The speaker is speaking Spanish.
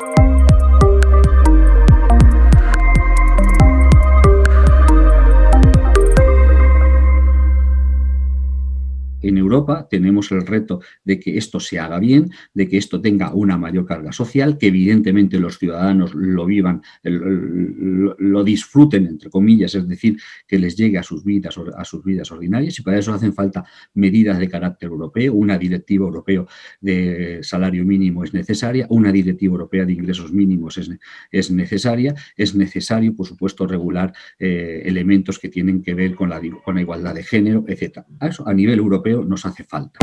Música En Europa tenemos el reto de que esto se haga bien, de que esto tenga una mayor carga social, que evidentemente los ciudadanos lo vivan, lo, disfruten, entre comillas, es decir, que les llegue a sus, vidas, a sus vidas ordinarias y para eso hacen falta medidas de carácter europeo, una directiva europea de salario mínimo es necesaria, una directiva europea de ingresos mínimos es, es necesaria, es necesario, por supuesto, regular eh, elementos que tienen que ver con la, igualdad de género, etc. eso a nivel europeo nos hace falta.